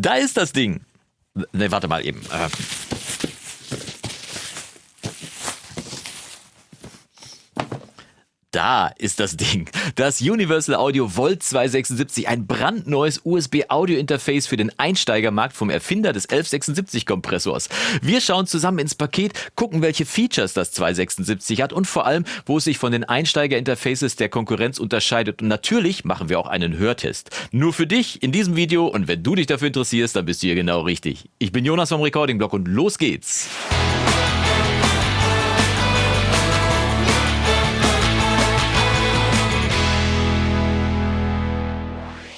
Da ist das Ding. Ne, warte mal eben. Äh. Da ist das Ding. Das Universal Audio Volt 276, ein brandneues USB-Audio-Interface für den Einsteigermarkt vom Erfinder des 1176-Kompressors. Wir schauen zusammen ins Paket, gucken, welche Features das 276 hat und vor allem, wo es sich von den Einsteiger-Interfaces der Konkurrenz unterscheidet. Und natürlich machen wir auch einen Hörtest. Nur für dich in diesem Video und wenn du dich dafür interessierst, dann bist du hier genau richtig. Ich bin Jonas vom Recording Blog und los geht's.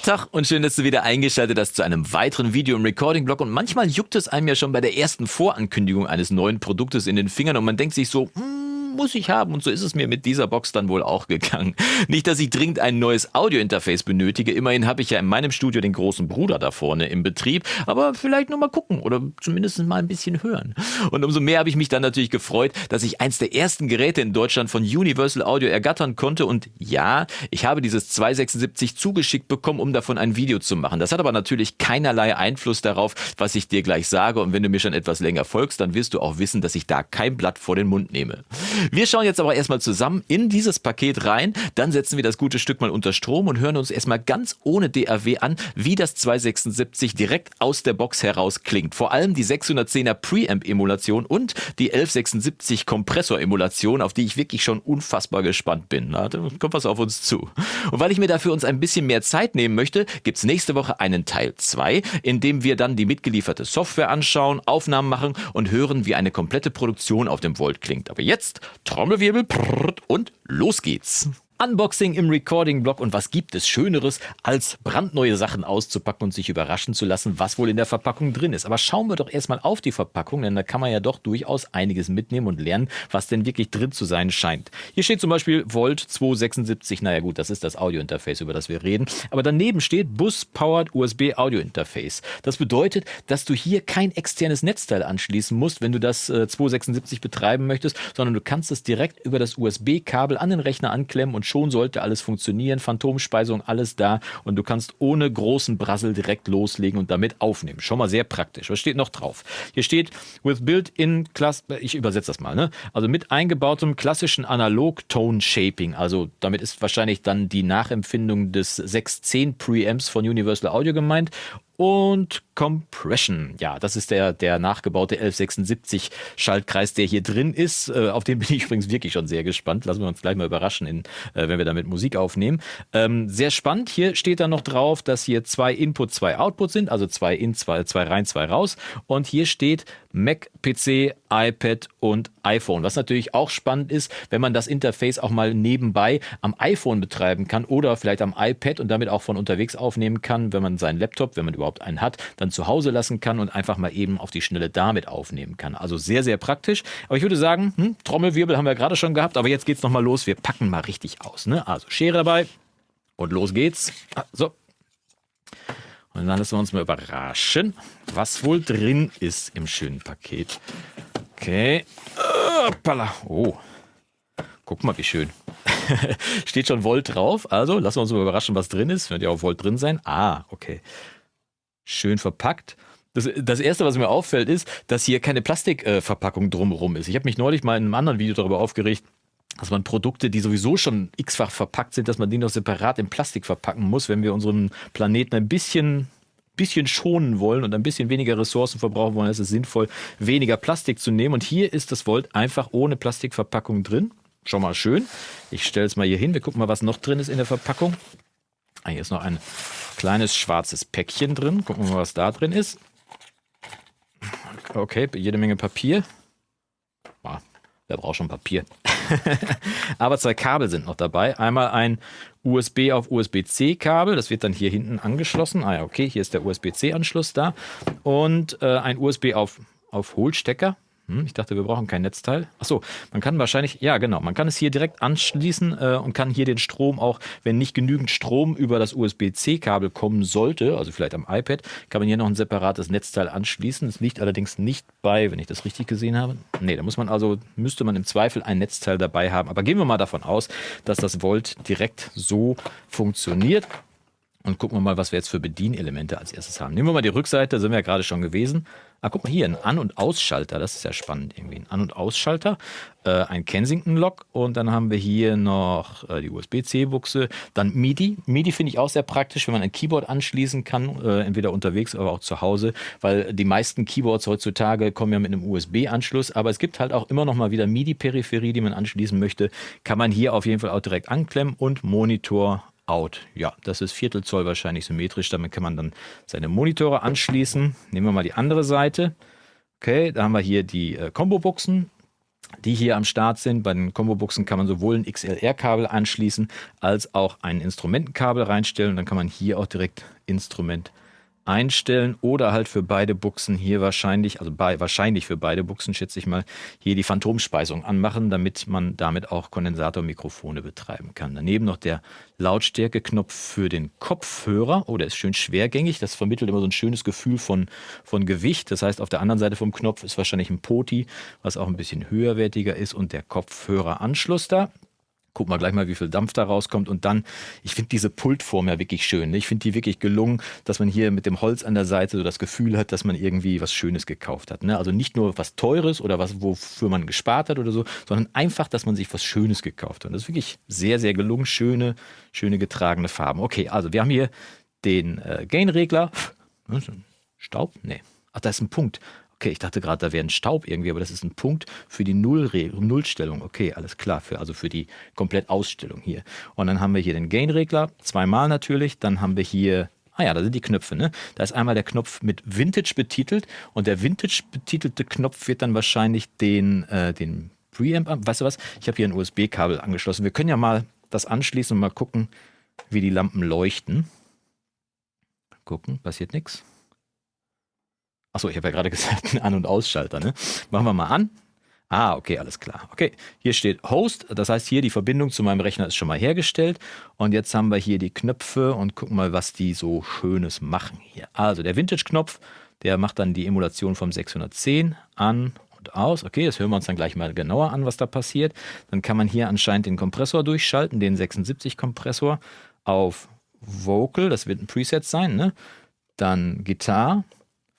Tag und schön, dass du wieder eingeschaltet hast zu einem weiteren Video im Recording-Blog. Und manchmal juckt es einem ja schon bei der ersten Vorankündigung eines neuen Produktes in den Fingern und man denkt sich so, hm, muss ich haben. Und so ist es mir mit dieser Box dann wohl auch gegangen. Nicht, dass ich dringend ein neues Audio-Interface benötige. Immerhin habe ich ja in meinem Studio den großen Bruder da vorne im Betrieb. Aber vielleicht nur mal gucken oder zumindest mal ein bisschen hören. Und umso mehr habe ich mich dann natürlich gefreut, dass ich eins der ersten Geräte in Deutschland von Universal Audio ergattern konnte. Und ja, ich habe dieses 276 zugeschickt bekommen, um davon ein Video zu machen. Das hat aber natürlich keinerlei Einfluss darauf, was ich dir gleich sage. Und wenn du mir schon etwas länger folgst, dann wirst du auch wissen, dass ich da kein Blatt vor den Mund nehme. Wir schauen jetzt aber erstmal zusammen in dieses Paket rein, dann setzen wir das gute Stück mal unter Strom und hören uns erstmal ganz ohne DAW an, wie das 276 direkt aus der Box heraus klingt. Vor allem die 610er Preamp-Emulation und die 1176 Kompressor-Emulation, auf die ich wirklich schon unfassbar gespannt bin. Na, da kommt was auf uns zu. Und weil ich mir dafür uns ein bisschen mehr Zeit nehmen möchte, gibt es nächste Woche einen Teil 2, in dem wir dann die mitgelieferte Software anschauen, Aufnahmen machen und hören, wie eine komplette Produktion auf dem Volt klingt. Aber jetzt Trommelwirbel und los geht's. Unboxing im Recording-Blog und was gibt es Schöneres, als brandneue Sachen auszupacken und sich überraschen zu lassen, was wohl in der Verpackung drin ist. Aber schauen wir doch erstmal auf die Verpackung, denn da kann man ja doch durchaus einiges mitnehmen und lernen, was denn wirklich drin zu sein scheint. Hier steht zum Beispiel Volt 276, naja gut, das ist das Audio-Interface, über das wir reden. Aber daneben steht Bus-Powered USB Audio-Interface. Das bedeutet, dass du hier kein externes Netzteil anschließen musst, wenn du das äh, 276 betreiben möchtest, sondern du kannst es direkt über das USB-Kabel an den Rechner anklemmen und schon sollte alles funktionieren. Phantomspeisung, alles da und du kannst ohne großen Brassel direkt loslegen und damit aufnehmen. Schon mal sehr praktisch. Was steht noch drauf? Hier steht with built-in class, ich übersetze das mal, ne? Also mit eingebautem klassischen Analog-Tone-Shaping. Also damit ist wahrscheinlich dann die Nachempfindung des 610 Preamps von Universal Audio gemeint und Compression. Ja, das ist der, der nachgebaute 1176 Schaltkreis, der hier drin ist. Äh, auf den bin ich übrigens wirklich schon sehr gespannt. Lassen wir uns gleich mal überraschen, in, äh, wenn wir damit Musik aufnehmen. Ähm, sehr spannend. Hier steht dann noch drauf, dass hier zwei Input, zwei Output sind, also zwei in, zwei, zwei rein, zwei raus. Und hier steht Mac, PC, iPad und iPhone. Was natürlich auch spannend ist, wenn man das Interface auch mal nebenbei am iPhone betreiben kann oder vielleicht am iPad und damit auch von unterwegs aufnehmen kann, wenn man seinen Laptop, wenn man überhaupt überhaupt einen hat, dann zu Hause lassen kann und einfach mal eben auf die Schnelle damit aufnehmen kann. Also sehr, sehr praktisch. Aber ich würde sagen, hm, Trommelwirbel haben wir gerade schon gehabt, aber jetzt geht es nochmal los. Wir packen mal richtig aus. Ne? Also Schere dabei und los geht's. Ah, so. Und dann lassen wir uns mal überraschen, was wohl drin ist im schönen Paket. Okay. Oh. Guck mal, wie schön. Steht schon Volt drauf. Also lassen wir uns mal überraschen, was drin ist. Wird ja auch Volt drin sein. Ah, okay schön verpackt. Das, das, Erste, was mir auffällt, ist, dass hier keine Plastikverpackung äh, drumherum ist. Ich habe mich neulich mal in einem anderen Video darüber aufgeregt, dass man Produkte, die sowieso schon x-fach verpackt sind, dass man die noch separat in Plastik verpacken muss, wenn wir unseren Planeten ein bisschen, bisschen schonen wollen und ein bisschen weniger Ressourcen verbrauchen wollen, ist es sinnvoll, weniger Plastik zu nehmen. Und hier ist das Volt einfach ohne Plastikverpackung drin. Schon mal schön. Ich stelle es mal hier hin. Wir gucken mal, was noch drin ist in der Verpackung. Ah, hier ist noch ein kleines schwarzes Päckchen drin. Gucken wir mal, was da drin ist. Okay, jede Menge Papier. Ah, wer braucht schon Papier? Aber zwei Kabel sind noch dabei. Einmal ein USB auf USB-C Kabel, das wird dann hier hinten angeschlossen. Ah ja, okay, hier ist der USB-C Anschluss da. Und äh, ein USB auf, auf Hohlstecker. Hm, ich dachte, wir brauchen kein Netzteil. Achso, man kann wahrscheinlich, ja genau, man kann es hier direkt anschließen äh, und kann hier den Strom auch, wenn nicht genügend Strom über das USB-C-Kabel kommen sollte, also vielleicht am iPad, kann man hier noch ein separates Netzteil anschließen. Es liegt allerdings nicht bei, wenn ich das richtig gesehen habe. Nee, da muss man also, müsste man im Zweifel ein Netzteil dabei haben. Aber gehen wir mal davon aus, dass das Volt direkt so funktioniert. Und gucken wir mal, was wir jetzt für Bedienelemente als erstes haben. Nehmen wir mal die Rückseite, sind wir ja gerade schon gewesen. Ah, guck mal hier, ein An- und Ausschalter, das ist ja spannend irgendwie. Ein An- und Ausschalter, äh, ein Kensington-Lock und dann haben wir hier noch äh, die USB-C-Buchse, dann MIDI. MIDI finde ich auch sehr praktisch, wenn man ein Keyboard anschließen kann, äh, entweder unterwegs, aber auch zu Hause, weil die meisten Keyboards heutzutage kommen ja mit einem USB-Anschluss, aber es gibt halt auch immer noch mal wieder MIDI-Peripherie, die man anschließen möchte, kann man hier auf jeden Fall auch direkt anklemmen und Monitor out. Ja, das ist Viertelzoll wahrscheinlich symmetrisch. Damit kann man dann seine Monitore anschließen. Nehmen wir mal die andere Seite. Okay, da haben wir hier die äh, Combo-Buchsen, die hier am Start sind. Bei den Combo-Buchsen kann man sowohl ein XLR-Kabel anschließen, als auch ein Instrumentenkabel reinstellen. Dann kann man hier auch direkt Instrument einstellen oder halt für beide Buchsen hier wahrscheinlich, also bei, wahrscheinlich für beide Buchsen schätze ich mal, hier die Phantomspeisung anmachen, damit man damit auch Kondensatormikrofone betreiben kann. Daneben noch der Lautstärkeknopf für den Kopfhörer. Oh, der ist schön schwergängig. Das vermittelt immer so ein schönes Gefühl von, von Gewicht. Das heißt, auf der anderen Seite vom Knopf ist wahrscheinlich ein Poti, was auch ein bisschen höherwertiger ist und der Kopfhöreranschluss da. Gucken wir gleich mal, wie viel Dampf da rauskommt. Und dann, ich finde diese Pultform ja wirklich schön. Ne? Ich finde die wirklich gelungen, dass man hier mit dem Holz an der Seite so das Gefühl hat, dass man irgendwie was Schönes gekauft hat. Ne? Also nicht nur was Teures oder was, wofür man gespart hat oder so, sondern einfach, dass man sich was Schönes gekauft hat. Und das ist wirklich sehr, sehr gelungen. Schöne, schöne getragene Farben. Okay, also wir haben hier den äh, Gain-Regler. Staub? Nee. Ach, da ist ein Punkt. Okay, ich dachte gerade, da wäre ein Staub irgendwie, aber das ist ein Punkt für die Null Nullstellung. Okay, alles klar, für, also für die Komplettausstellung hier. Und dann haben wir hier den Gain-Regler, zweimal natürlich. Dann haben wir hier Ah ja, da sind die Knöpfe. Ne? Da ist einmal der Knopf mit Vintage betitelt und der Vintage betitelte Knopf wird dann wahrscheinlich den, äh, den Preamp. Weißt du was? Ich habe hier ein USB-Kabel angeschlossen. Wir können ja mal das anschließen und mal gucken, wie die Lampen leuchten. Gucken, passiert nichts. Achso, ich habe ja gerade gesagt, ein An- und Ausschalter. Ne? Machen wir mal an. Ah, okay, alles klar. Okay, hier steht Host, das heißt hier die Verbindung zu meinem Rechner ist schon mal hergestellt. Und jetzt haben wir hier die Knöpfe und gucken mal, was die so Schönes machen hier. Also der Vintage-Knopf, der macht dann die Emulation vom 610 an und aus. Okay, das hören wir uns dann gleich mal genauer an, was da passiert. Dann kann man hier anscheinend den Kompressor durchschalten, den 76-Kompressor auf Vocal, das wird ein Preset sein. Ne? Dann Gitarre,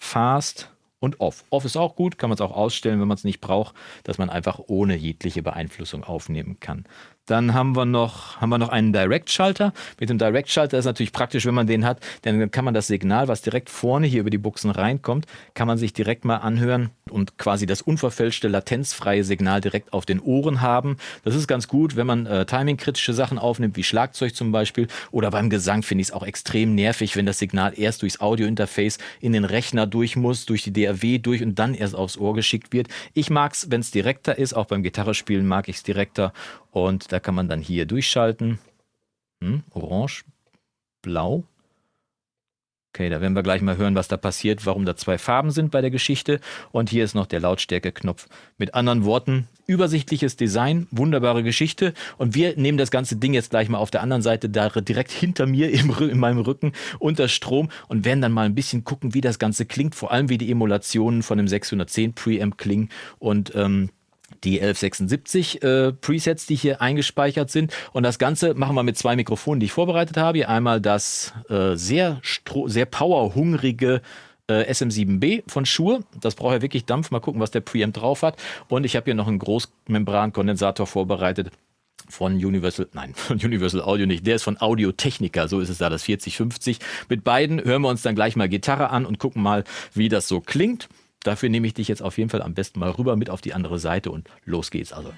Fast und Off. Off ist auch gut, kann man es auch ausstellen, wenn man es nicht braucht, dass man einfach ohne jegliche Beeinflussung aufnehmen kann. Dann haben wir noch, haben wir noch einen Direct-Schalter. Mit dem Direct-Schalter ist natürlich praktisch, wenn man den hat, denn dann kann man das Signal, was direkt vorne hier über die Buchsen reinkommt, kann man sich direkt mal anhören und quasi das unverfälschte, latenzfreie Signal direkt auf den Ohren haben. Das ist ganz gut, wenn man äh, timingkritische Sachen aufnimmt, wie Schlagzeug zum Beispiel. Oder beim Gesang finde ich es auch extrem nervig, wenn das Signal erst durchs Audiointerface in den Rechner durch muss, durch die DAW durch und dann erst aufs Ohr geschickt wird. Ich mag es, wenn es direkter ist. Auch beim Gitarrespielen mag ich es direkter. Und da kann man dann hier durchschalten. Hm, orange, blau. Okay, da werden wir gleich mal hören, was da passiert, warum da zwei Farben sind bei der Geschichte. Und hier ist noch der Lautstärke-Knopf. Mit anderen Worten, übersichtliches Design, wunderbare Geschichte. Und wir nehmen das ganze Ding jetzt gleich mal auf der anderen Seite, da direkt hinter mir im, in meinem Rücken unter Strom und werden dann mal ein bisschen gucken, wie das Ganze klingt. Vor allem, wie die Emulationen von dem 610 Preamp klingen. Und ähm, die 1176 äh, Presets, die hier eingespeichert sind. Und das Ganze machen wir mit zwei Mikrofonen, die ich vorbereitet habe. Hier einmal das äh, sehr, sehr powerhungrige äh, SM7B von Shure. Das braucht ja wirklich Dampf. Mal gucken, was der Preamp drauf hat. Und ich habe hier noch einen Großmembrankondensator vorbereitet von Universal, nein, von Universal Audio nicht, der ist von Audio Technica, so ist es da, das 4050. Mit beiden hören wir uns dann gleich mal Gitarre an und gucken mal, wie das so klingt. Dafür nehme ich dich jetzt auf jeden Fall am besten mal rüber mit auf die andere Seite und los geht's. Also.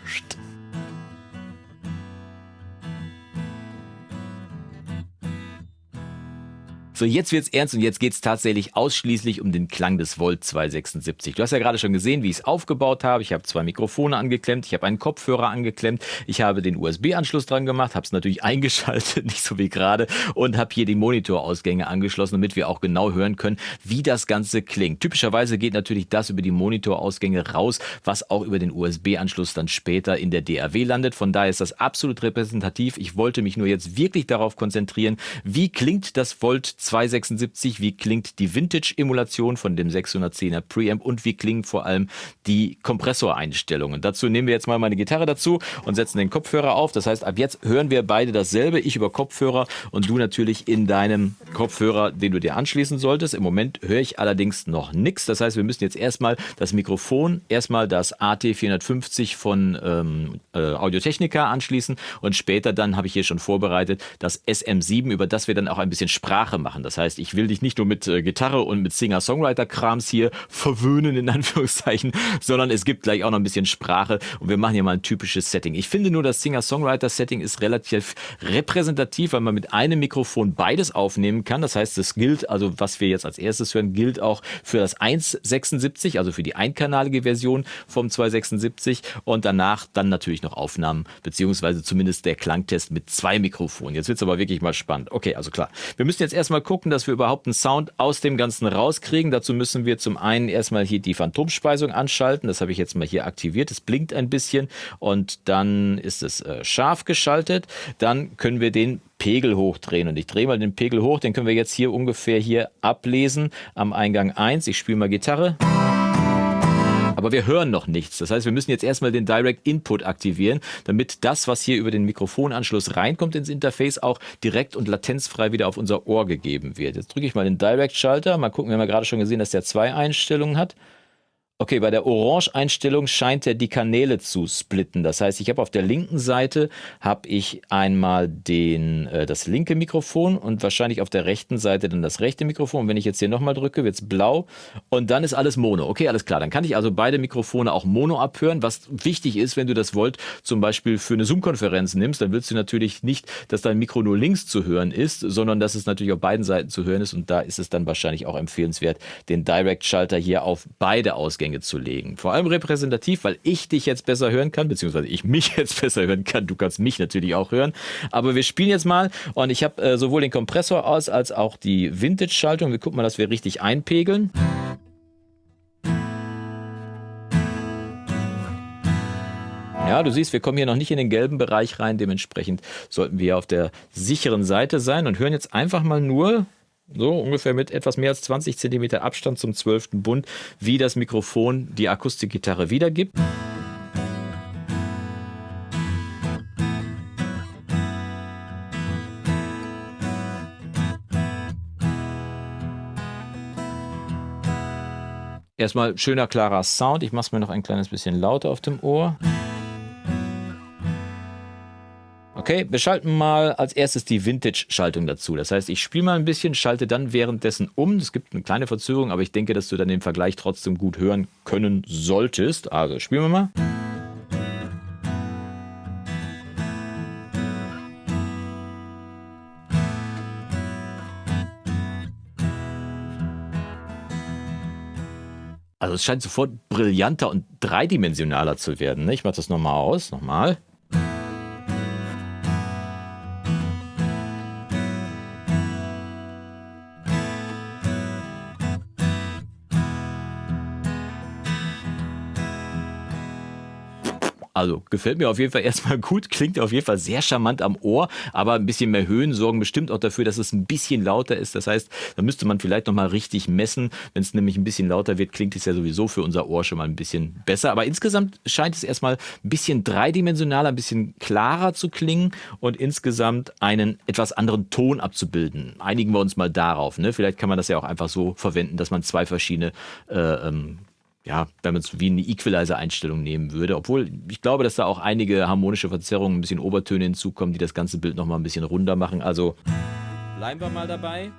So, jetzt wird's ernst und jetzt geht's tatsächlich ausschließlich um den Klang des Volt 276. Du hast ja gerade schon gesehen, wie ich es aufgebaut habe. Ich habe zwei Mikrofone angeklemmt, ich habe einen Kopfhörer angeklemmt, ich habe den USB-Anschluss dran gemacht, habe es natürlich eingeschaltet, nicht so wie gerade, und habe hier die Monitorausgänge angeschlossen, damit wir auch genau hören können, wie das Ganze klingt. Typischerweise geht natürlich das über die Monitorausgänge raus, was auch über den USB-Anschluss dann später in der DAW landet. Von daher ist das absolut repräsentativ. Ich wollte mich nur jetzt wirklich darauf konzentrieren, wie klingt das Volt 276 276, wie klingt die Vintage-Emulation von dem 610er Preamp und wie klingen vor allem die Kompressoreinstellungen. Dazu nehmen wir jetzt mal meine Gitarre dazu und setzen den Kopfhörer auf. Das heißt, ab jetzt hören wir beide dasselbe. Ich über Kopfhörer und du natürlich in deinem Kopfhörer, den du dir anschließen solltest. Im Moment höre ich allerdings noch nichts. Das heißt, wir müssen jetzt erstmal das Mikrofon, erstmal das AT450 von ähm, äh, Audiotechnica anschließen und später dann habe ich hier schon vorbereitet das SM7, über das wir dann auch ein bisschen Sprache machen. Das heißt, ich will dich nicht nur mit äh, Gitarre und mit Singer-Songwriter-Krams hier verwöhnen, in Anführungszeichen, sondern es gibt gleich auch noch ein bisschen Sprache und wir machen hier mal ein typisches Setting. Ich finde nur, das Singer-Songwriter-Setting ist relativ repräsentativ, weil man mit einem Mikrofon beides aufnehmen kann. Das heißt, es gilt, also was wir jetzt als erstes hören, gilt auch für das 1.76, also für die einkanalige Version vom 276 und danach dann natürlich noch Aufnahmen, beziehungsweise zumindest der Klangtest mit zwei Mikrofonen. Jetzt wird es aber wirklich mal spannend. Okay, also klar. Wir müssen jetzt erstmal gucken, dass wir überhaupt einen Sound aus dem Ganzen rauskriegen. Dazu müssen wir zum einen erstmal hier die Phantomspeisung anschalten. Das habe ich jetzt mal hier aktiviert. Es blinkt ein bisschen und dann ist es äh, scharf geschaltet. Dann können wir den Pegel hochdrehen. Und ich drehe mal den Pegel hoch, den können wir jetzt hier ungefähr hier ablesen am Eingang 1. Ich spiele mal Gitarre. Aber wir hören noch nichts. Das heißt, wir müssen jetzt erstmal den Direct Input aktivieren, damit das, was hier über den Mikrofonanschluss reinkommt ins Interface, auch direkt und latenzfrei wieder auf unser Ohr gegeben wird. Jetzt drücke ich mal den Direct-Schalter. Mal gucken, wir haben ja gerade schon gesehen, dass der zwei Einstellungen hat. Okay, bei der Orange-Einstellung scheint er die Kanäle zu splitten. Das heißt, ich habe auf der linken Seite habe ich einmal den, äh, das linke Mikrofon und wahrscheinlich auf der rechten Seite dann das rechte Mikrofon. wenn ich jetzt hier nochmal drücke, wird es blau und dann ist alles Mono. Okay, alles klar. Dann kann ich also beide Mikrofone auch Mono abhören, was wichtig ist, wenn du das Volt zum Beispiel für eine Zoom-Konferenz nimmst, dann willst du natürlich nicht, dass dein Mikro nur links zu hören ist, sondern dass es natürlich auf beiden Seiten zu hören ist und da ist es dann wahrscheinlich auch empfehlenswert, den Direct-Schalter hier auf beide Ausgänge Ausgänge zu legen. Vor allem repräsentativ, weil ich dich jetzt besser hören kann, beziehungsweise ich mich jetzt besser hören kann. Du kannst mich natürlich auch hören. Aber wir spielen jetzt mal und ich habe äh, sowohl den Kompressor aus als auch die Vintage-Schaltung. Wir gucken mal, dass wir richtig einpegeln. Ja, du siehst, wir kommen hier noch nicht in den gelben Bereich rein. Dementsprechend sollten wir auf der sicheren Seite sein und hören jetzt einfach mal nur so ungefähr mit etwas mehr als 20 cm Abstand zum 12. Bund, wie das Mikrofon die Akustikgitarre wiedergibt. Erstmal schöner, klarer Sound. Ich mache es mir noch ein kleines bisschen lauter auf dem Ohr. Okay, wir schalten mal als erstes die Vintage-Schaltung dazu. Das heißt, ich spiele mal ein bisschen, schalte dann währenddessen um. Es gibt eine kleine Verzögerung, aber ich denke, dass du dann den Vergleich trotzdem gut hören können solltest. Also spielen wir mal. Also es scheint sofort brillanter und dreidimensionaler zu werden. Ne? Ich mache das nochmal aus. Nochmal. Also gefällt mir auf jeden Fall erstmal gut, klingt auf jeden Fall sehr charmant am Ohr, aber ein bisschen mehr Höhen sorgen bestimmt auch dafür, dass es ein bisschen lauter ist. Das heißt, da müsste man vielleicht nochmal richtig messen. Wenn es nämlich ein bisschen lauter wird, klingt es ja sowieso für unser Ohr schon mal ein bisschen besser. Aber insgesamt scheint es erstmal ein bisschen dreidimensionaler, ein bisschen klarer zu klingen und insgesamt einen etwas anderen Ton abzubilden. Einigen wir uns mal darauf. Ne? Vielleicht kann man das ja auch einfach so verwenden, dass man zwei verschiedene äh, ähm, ja, wenn man es wie eine Equalizer-Einstellung nehmen würde. Obwohl ich glaube, dass da auch einige harmonische Verzerrungen, ein bisschen Obertöne hinzukommen, die das ganze Bild nochmal ein bisschen runder machen. Also bleiben wir mal dabei.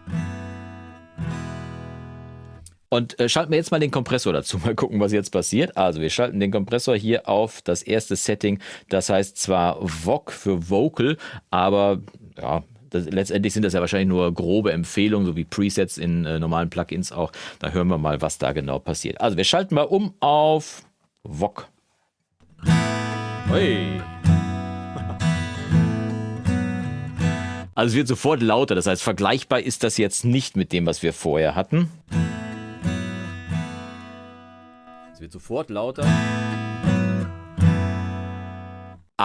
Und äh, schalten wir jetzt mal den Kompressor dazu. Mal gucken, was jetzt passiert. Also wir schalten den Kompressor hier auf das erste Setting. Das heißt zwar VOC für Vocal, aber ja, das, letztendlich sind das ja wahrscheinlich nur grobe Empfehlungen, so wie Presets in äh, normalen Plugins auch. Da hören wir mal, was da genau passiert. Also wir schalten mal um auf VOG. Hey. Also es wird sofort lauter, das heißt vergleichbar ist das jetzt nicht mit dem, was wir vorher hatten. Es wird sofort lauter.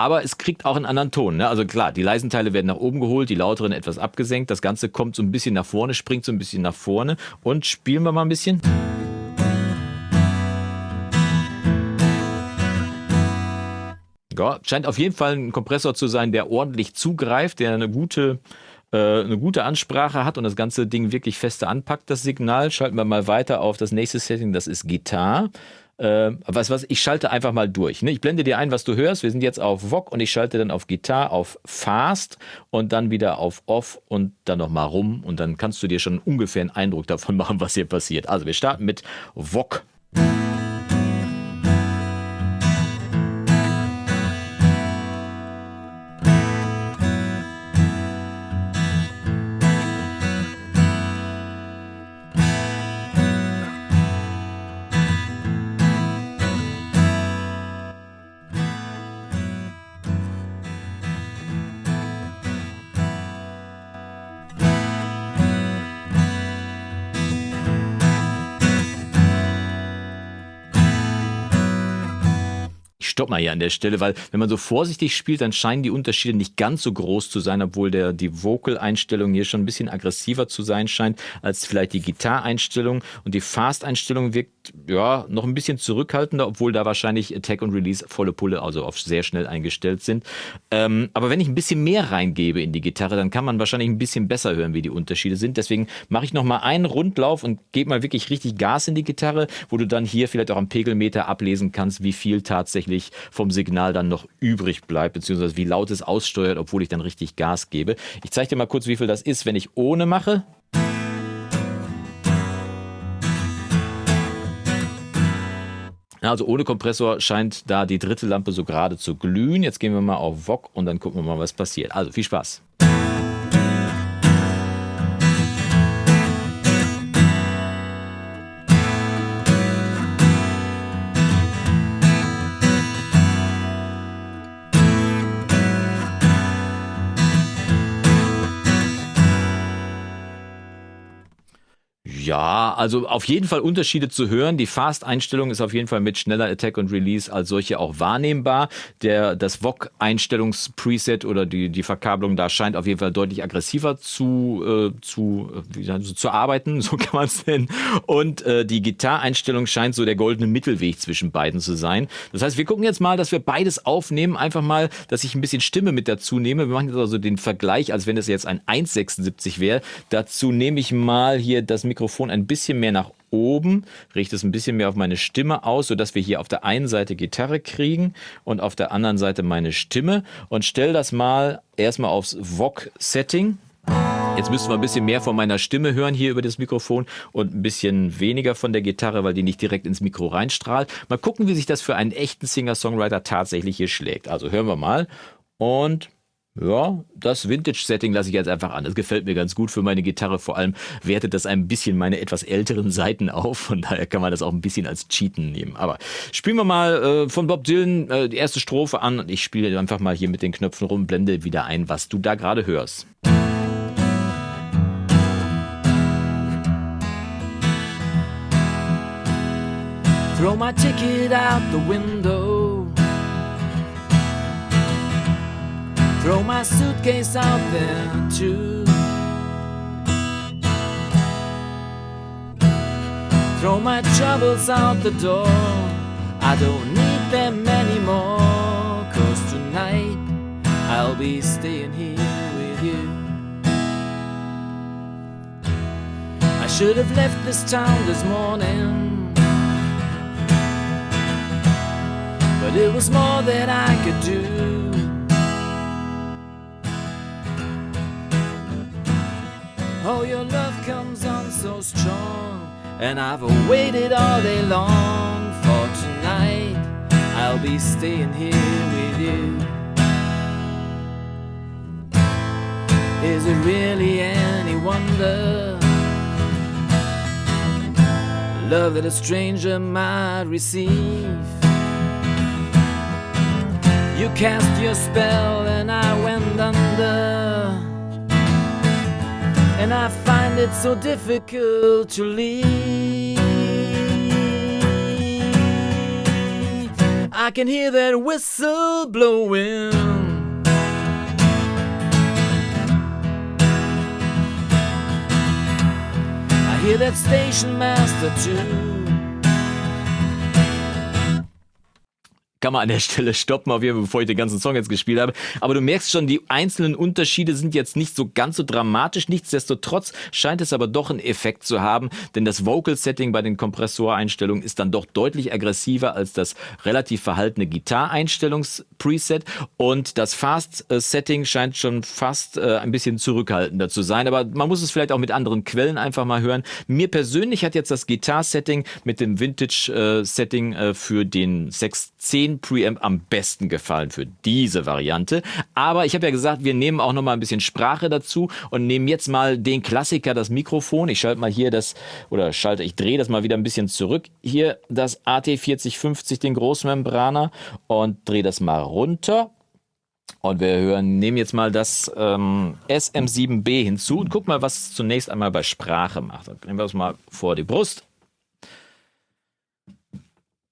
Aber es kriegt auch einen anderen Ton. Ne? Also klar, die leisen Teile werden nach oben geholt, die lauteren etwas abgesenkt. Das Ganze kommt so ein bisschen nach vorne, springt so ein bisschen nach vorne. Und spielen wir mal ein bisschen. Ja, scheint auf jeden Fall ein Kompressor zu sein, der ordentlich zugreift, der eine gute, äh, eine gute Ansprache hat und das ganze Ding wirklich feste anpackt, das Signal. Schalten wir mal weiter auf das nächste Setting, das ist Gitarre. Äh, was, was, ich schalte einfach mal durch. Ne? Ich blende dir ein, was du hörst. Wir sind jetzt auf VOG und ich schalte dann auf Gitarre, auf Fast und dann wieder auf Off und dann nochmal rum und dann kannst du dir schon ungefähr einen Eindruck davon machen, was hier passiert. Also wir starten mit VOG. Stopp mal hier an der Stelle, weil wenn man so vorsichtig spielt, dann scheinen die Unterschiede nicht ganz so groß zu sein, obwohl der, die Vocal-Einstellung hier schon ein bisschen aggressiver zu sein scheint als vielleicht die Gitarre-Einstellung und die Fast-Einstellung wirkt ja noch ein bisschen zurückhaltender, obwohl da wahrscheinlich Attack und Release volle Pulle, also auf sehr schnell eingestellt sind. Ähm, aber wenn ich ein bisschen mehr reingebe in die Gitarre, dann kann man wahrscheinlich ein bisschen besser hören, wie die Unterschiede sind. Deswegen mache ich nochmal einen Rundlauf und gebe mal wirklich richtig Gas in die Gitarre, wo du dann hier vielleicht auch am Pegelmeter ablesen kannst, wie viel tatsächlich vom Signal dann noch übrig bleibt, beziehungsweise wie laut es aussteuert, obwohl ich dann richtig Gas gebe. Ich zeige dir mal kurz, wie viel das ist, wenn ich ohne mache. Also ohne Kompressor scheint da die dritte Lampe so gerade zu glühen. Jetzt gehen wir mal auf VOG und dann gucken wir mal, was passiert. Also viel Spaß. Ja, also auf jeden Fall Unterschiede zu hören. Die Fast-Einstellung ist auf jeden Fall mit schneller Attack und Release als solche auch wahrnehmbar. Der, das VOG-Einstellungspreset oder die, die Verkabelung da scheint auf jeden Fall deutlich aggressiver zu, äh, zu, wie, also zu arbeiten, so kann man es nennen. Und äh, die Gitarre-Einstellung scheint so der goldene Mittelweg zwischen beiden zu sein. Das heißt, wir gucken jetzt mal, dass wir beides aufnehmen. Einfach mal, dass ich ein bisschen Stimme mit dazu nehme. Wir machen jetzt also den Vergleich, als wenn es jetzt ein 1,76 wäre. Dazu nehme ich mal hier das Mikrofon Mikrofon ein bisschen mehr nach oben, richte es ein bisschen mehr auf meine Stimme aus, sodass wir hier auf der einen Seite Gitarre kriegen und auf der anderen Seite meine Stimme und stelle das mal erstmal aufs VOG-Setting. Jetzt müssen wir ein bisschen mehr von meiner Stimme hören hier über das Mikrofon und ein bisschen weniger von der Gitarre, weil die nicht direkt ins Mikro reinstrahlt. Mal gucken, wie sich das für einen echten Singer-Songwriter tatsächlich hier schlägt. Also hören wir mal und ja, das Vintage-Setting lasse ich jetzt einfach an. Das gefällt mir ganz gut für meine Gitarre. Vor allem wertet das ein bisschen meine etwas älteren Seiten auf. Von daher kann man das auch ein bisschen als Cheaten nehmen. Aber spielen wir mal äh, von Bob Dylan äh, die erste Strophe an und ich spiele einfach mal hier mit den Knöpfen rum, blende wieder ein, was du da gerade hörst. Throw my ticket out the window Throw my suitcase out there too. Throw my troubles out the door. I don't need them anymore. Cause tonight I'll be staying here with you. I should have left this town this morning. But it was more than I could do. Oh, your love comes on so strong, and I've waited all day long for tonight. I'll be staying here with you. Is it really any wonder? Love that a stranger might receive. You cast your spell, and I went under and I find it so difficult to leave. I can hear that whistle blowing. I hear that station master too. Kann man an der Stelle stoppen, auf jeden Fall, bevor ich den ganzen Song jetzt gespielt habe. Aber du merkst schon, die einzelnen Unterschiede sind jetzt nicht so ganz so dramatisch. Nichtsdestotrotz scheint es aber doch einen Effekt zu haben, denn das Vocal-Setting bei den Kompressoreinstellungen ist dann doch deutlich aggressiver als das relativ verhaltene Gitarreinstellungs-Preset und das Fast-Setting scheint schon fast äh, ein bisschen zurückhaltender zu sein. Aber man muss es vielleicht auch mit anderen Quellen einfach mal hören. Mir persönlich hat jetzt das Gitar-Setting mit dem Vintage-Setting äh, für den 610 den Preamp am besten gefallen für diese Variante. Aber ich habe ja gesagt, wir nehmen auch noch mal ein bisschen Sprache dazu und nehmen jetzt mal den Klassiker, das Mikrofon. Ich schalte mal hier das, oder schalte, ich drehe das mal wieder ein bisschen zurück. Hier das AT4050, den Großmembraner und drehe das mal runter. Und wir hören, nehmen jetzt mal das ähm, SM7B hinzu und guck mal, was es zunächst einmal bei Sprache macht. Dann nehmen wir es mal vor die Brust.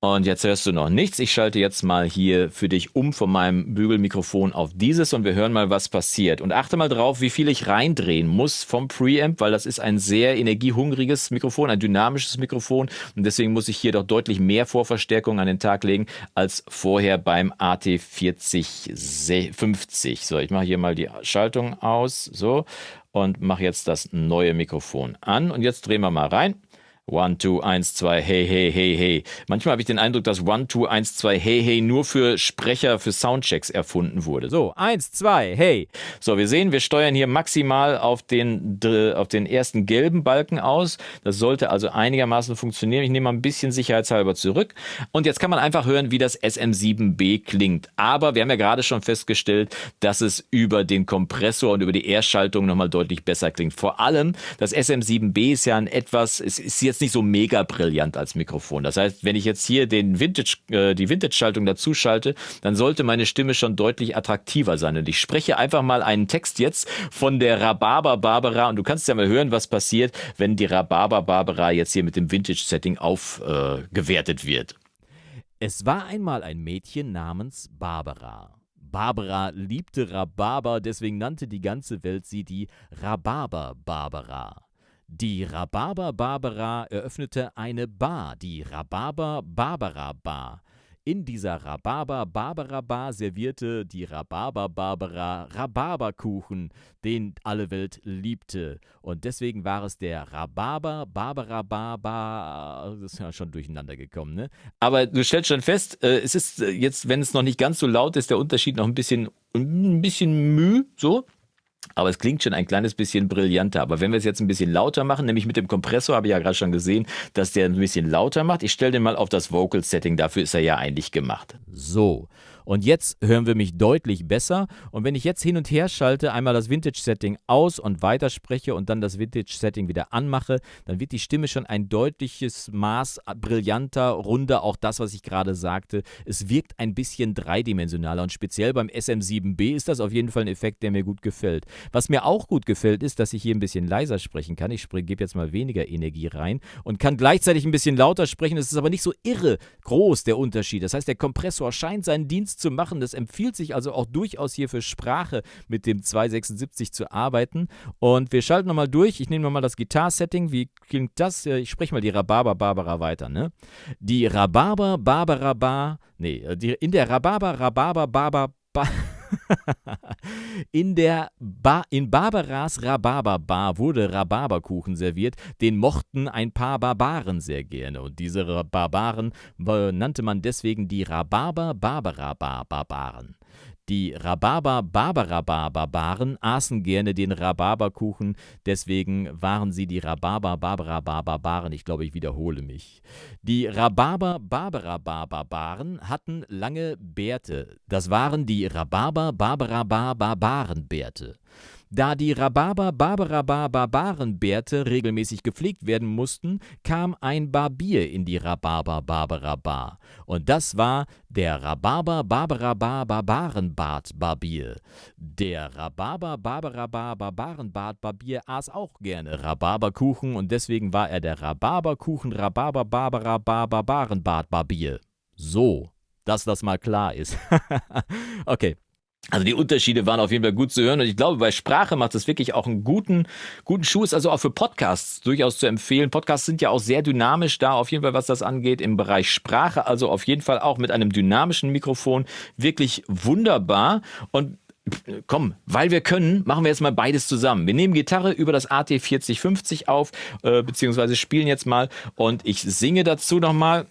Und jetzt hörst du noch nichts. Ich schalte jetzt mal hier für dich um von meinem Bügelmikrofon auf dieses und wir hören mal, was passiert. Und achte mal drauf, wie viel ich reindrehen muss vom Preamp, weil das ist ein sehr energiehungriges Mikrofon, ein dynamisches Mikrofon. Und deswegen muss ich hier doch deutlich mehr Vorverstärkung an den Tag legen als vorher beim AT4050. So, ich mache hier mal die Schaltung aus. So. Und mache jetzt das neue Mikrofon an. Und jetzt drehen wir mal rein. One, two, eins, zwei, hey, hey, hey, hey. Manchmal habe ich den Eindruck, dass One, two, eins, zwei, hey, hey nur für Sprecher, für Soundchecks erfunden wurde. So, eins, zwei, hey. So, wir sehen, wir steuern hier maximal auf den, auf den ersten gelben Balken aus. Das sollte also einigermaßen funktionieren. Ich nehme mal ein bisschen sicherheitshalber zurück. Und jetzt kann man einfach hören, wie das SM7B klingt. Aber wir haben ja gerade schon festgestellt, dass es über den Kompressor und über die Erstschaltung nochmal deutlich besser klingt. Vor allem, das SM7B ist ja ein etwas, es ist jetzt jetzt nicht so mega brillant als Mikrofon. Das heißt, wenn ich jetzt hier den Vintage, äh, die Vintage-Schaltung dazu schalte, dann sollte meine Stimme schon deutlich attraktiver sein. Und ich spreche einfach mal einen Text jetzt von der Rhabarber Barbara und du kannst ja mal hören, was passiert, wenn die Rhabarber Barbara jetzt hier mit dem Vintage-Setting aufgewertet äh, wird. Es war einmal ein Mädchen namens Barbara. Barbara liebte Rhabarber, deswegen nannte die ganze Welt sie die Rhabarber Barbara. Die Rhabarber Barbara eröffnete eine Bar, die Rhabarber Barbara Bar. In dieser Rhabarber Barbara Bar servierte die Rhabarber Barbara Rhabarberkuchen, den alle Welt liebte. Und deswegen war es der Rhabarber Barbara Bar Das ist ja schon durcheinander gekommen, ne? Aber du stellst schon fest, äh, es ist äh, jetzt, wenn es noch nicht ganz so laut ist, der Unterschied noch ein bisschen, ein bisschen müh, so. Aber es klingt schon ein kleines bisschen brillanter. Aber wenn wir es jetzt ein bisschen lauter machen, nämlich mit dem Kompressor, habe ich ja gerade schon gesehen, dass der ein bisschen lauter macht. Ich stelle den mal auf das Vocal Setting, dafür ist er ja eigentlich gemacht. So, und jetzt hören wir mich deutlich besser. Und wenn ich jetzt hin und her schalte, einmal das Vintage-Setting aus und weiterspreche und dann das Vintage-Setting wieder anmache, dann wird die Stimme schon ein deutliches Maß brillanter, runder, auch das, was ich gerade sagte. Es wirkt ein bisschen dreidimensionaler und speziell beim SM7B ist das auf jeden Fall ein Effekt, der mir gut gefällt. Was mir auch gut gefällt, ist, dass ich hier ein bisschen leiser sprechen kann. Ich gebe jetzt mal weniger Energie rein und kann gleichzeitig ein bisschen lauter sprechen. Es ist aber nicht so irre groß der Unterschied. Das heißt, der Kompressor scheint seinen Dienst zu machen. Das empfiehlt sich also auch durchaus hier für Sprache mit dem 276 zu arbeiten. Und wir schalten nochmal durch. Ich nehme nochmal das Gitarsetting. Wie klingt das? Ich spreche mal die Rhabarber Barbara weiter. Ne? Die Rhabarber Barbara Bar. Nee, die, in der Rhabarber Rhabarber Barber. Bar in der ba in Barbaras Rhabarberbar wurde Rhabarberkuchen serviert, den mochten ein paar Barbaren sehr gerne und diese Barbaren nannte man deswegen die Rhabarber-Barbara-Barbaren. Die Rhabarber-Barbara-Barbaren aßen gerne den Rhabarberkuchen, deswegen waren sie die Rhabarber-Barbara-Barbaren. Ich glaube, ich wiederhole mich. Die Rhabarber-Barbara-Barbaren hatten lange Bärte. Das waren die Rhabarber-Barbara-Barbarenbärte. Da die Rhabarber-Barbara-Barbarenbärte regelmäßig gepflegt werden mussten, kam ein Barbier in die Rhabarber-Barbara-Bar. Und das war der Rhabarber-Barbara-Barbarenbart-Barbier. Der Rhabarber-Barbara-Barbarenbart-Barbier aß auch gerne Rhabarberkuchen und deswegen war er der Rhabarberkuchen-Rhabarber-Barbara-Barbarenbart-Barbier. So. dass das mal klar ist. okay. Also die Unterschiede waren auf jeden Fall gut zu hören und ich glaube, bei Sprache macht es wirklich auch einen guten, guten Schuh. Ist also auch für Podcasts durchaus zu empfehlen. Podcasts sind ja auch sehr dynamisch da, auf jeden Fall, was das angeht, im Bereich Sprache. Also auf jeden Fall auch mit einem dynamischen Mikrofon wirklich wunderbar und komm, weil wir können, machen wir jetzt mal beides zusammen. Wir nehmen Gitarre über das AT4050 auf, äh, beziehungsweise spielen jetzt mal und ich singe dazu nochmal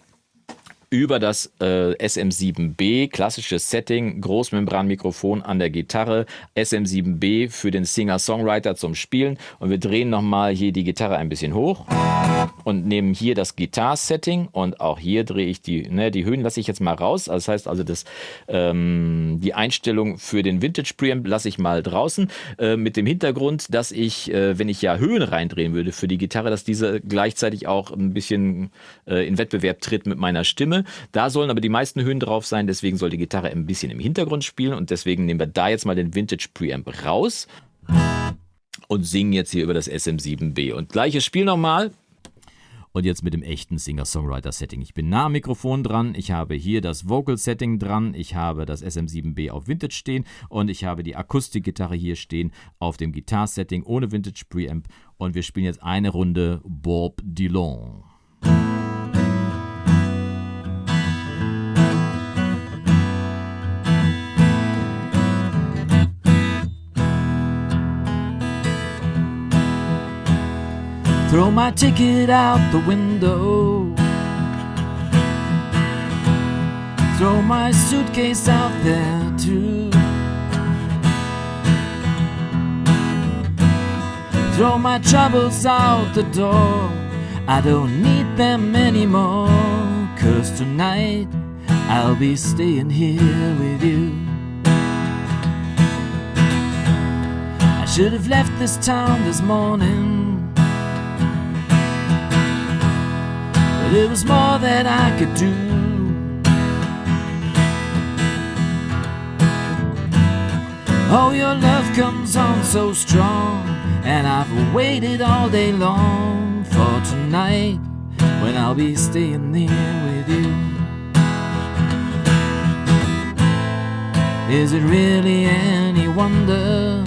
über das äh, SM7B, klassisches Setting, Großmembranmikrofon an der Gitarre, SM7B für den Singer-Songwriter zum Spielen. Und wir drehen nochmal hier die Gitarre ein bisschen hoch und nehmen hier das Gitar-Setting und auch hier drehe ich die, ne, die Höhen lasse ich jetzt mal raus, das heißt also das, ähm, die Einstellung für den Vintage Preamp lasse ich mal draußen äh, mit dem Hintergrund, dass ich, äh, wenn ich ja Höhen reindrehen würde für die Gitarre, dass diese gleichzeitig auch ein bisschen äh, in Wettbewerb tritt mit meiner Stimme da sollen aber die meisten Höhen drauf sein, deswegen soll die Gitarre ein bisschen im Hintergrund spielen und deswegen nehmen wir da jetzt mal den Vintage Preamp raus und singen jetzt hier über das SM7B. Und gleiches Spiel nochmal. Und jetzt mit dem echten Singer-Songwriter-Setting. Ich bin nah am Mikrofon dran, ich habe hier das Vocal-Setting dran, ich habe das SM7B auf Vintage stehen und ich habe die Akustikgitarre hier stehen auf dem Gitar-Setting ohne Vintage Preamp. Und wir spielen jetzt eine Runde Bob Dylan. Throw my ticket out the window. Throw my suitcase out there too. Throw my troubles out the door. I don't need them anymore. Cause tonight I'll be staying here with you. I should have left this town this morning. But it was more that I could do. Oh, your love comes on so strong, and I've waited all day long for tonight when I'll be staying there with you. Is it really any wonder?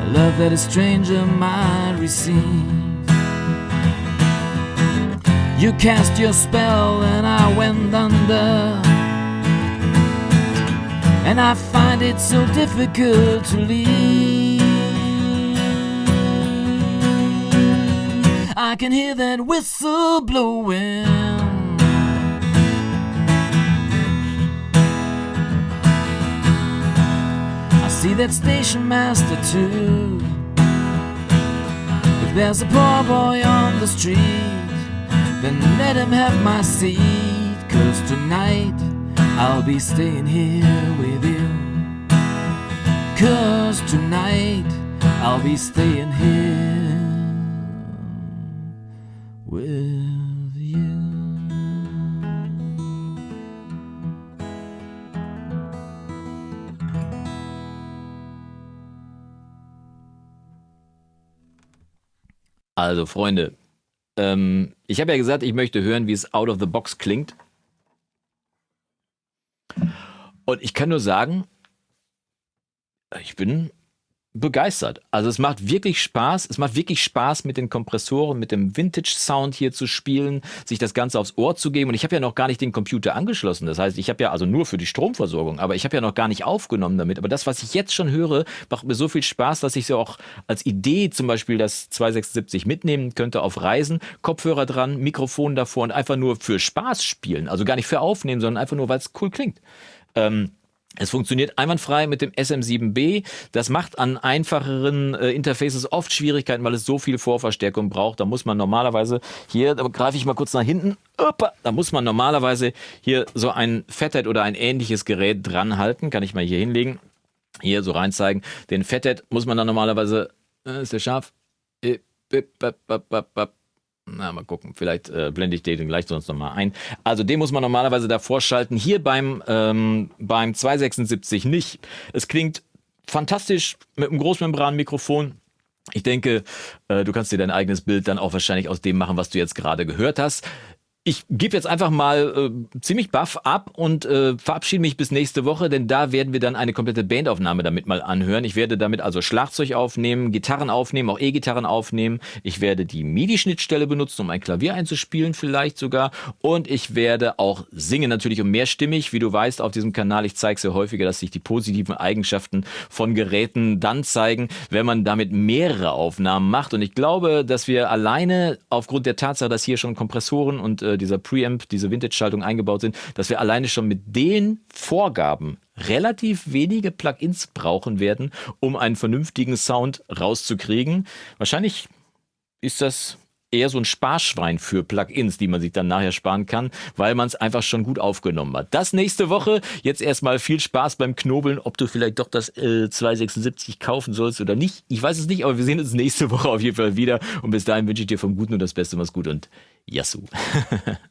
A love that a stranger might receive. You cast your spell and I went under. And I find it so difficult to leave. I can hear that whistle blowing. I see that station master too. If there's a poor boy on the street then let him have my seat, cause tonight I'll be staying here with you. Cause tonight I'll be staying here with you. Also Freunde, Ähm, ich habe ja gesagt, ich möchte hören, wie es out of the box klingt. Und ich kann nur sagen, ich bin begeistert. Also es macht wirklich Spaß. Es macht wirklich Spaß, mit den Kompressoren, mit dem Vintage-Sound hier zu spielen, sich das Ganze aufs Ohr zu geben. Und ich habe ja noch gar nicht den Computer angeschlossen. Das heißt, ich habe ja also nur für die Stromversorgung, aber ich habe ja noch gar nicht aufgenommen damit. Aber das, was ich jetzt schon höre, macht mir so viel Spaß, dass ich so auch als Idee zum Beispiel das 276 mitnehmen könnte auf Reisen. Kopfhörer dran, Mikrofon davor und einfach nur für Spaß spielen. Also gar nicht für aufnehmen, sondern einfach nur, weil es cool klingt. Ähm, es funktioniert einwandfrei mit dem SM7B. Das macht an einfacheren äh, Interfaces oft Schwierigkeiten, weil es so viel Vorverstärkung braucht. Da muss man normalerweise, hier da greife ich mal kurz nach hinten, Opa, da muss man normalerweise hier so ein Fathead oder ein ähnliches Gerät dran halten. Kann ich mal hier hinlegen. Hier so rein zeigen. Den Fathead muss man dann normalerweise, äh, ist der scharf? Äh, na, mal gucken. Vielleicht äh, blende ich den gleich sonst nochmal ein. Also den muss man normalerweise davor schalten. Hier beim, ähm, beim 276 nicht. Es klingt fantastisch mit einem Großmembranmikrofon. Ich denke, äh, du kannst dir dein eigenes Bild dann auch wahrscheinlich aus dem machen, was du jetzt gerade gehört hast. Ich gebe jetzt einfach mal äh, ziemlich baff ab und äh, verabschiede mich bis nächste Woche, denn da werden wir dann eine komplette Bandaufnahme damit mal anhören. Ich werde damit also Schlagzeug aufnehmen, Gitarren aufnehmen, auch E-Gitarren aufnehmen. Ich werde die MIDI-Schnittstelle benutzen, um ein Klavier einzuspielen, vielleicht sogar. Und ich werde auch singen, natürlich um mehrstimmig. Wie du weißt, auf diesem Kanal, ich zeige sehr häufiger, dass sich die positiven Eigenschaften von Geräten dann zeigen, wenn man damit mehrere Aufnahmen macht. Und ich glaube, dass wir alleine aufgrund der Tatsache, dass hier schon Kompressoren und äh, dieser Preamp, diese Vintage-Schaltung eingebaut sind, dass wir alleine schon mit den Vorgaben relativ wenige Plugins brauchen werden, um einen vernünftigen Sound rauszukriegen. Wahrscheinlich ist das eher so ein Sparschwein für Plugins, die man sich dann nachher sparen kann, weil man es einfach schon gut aufgenommen hat. Das nächste Woche. Jetzt erstmal viel Spaß beim Knobeln, ob du vielleicht doch das äh, 276 kaufen sollst oder nicht. Ich weiß es nicht, aber wir sehen uns nächste Woche auf jeden Fall wieder. Und bis dahin wünsche ich dir vom Guten und das Beste. Mach's gut und Yassou.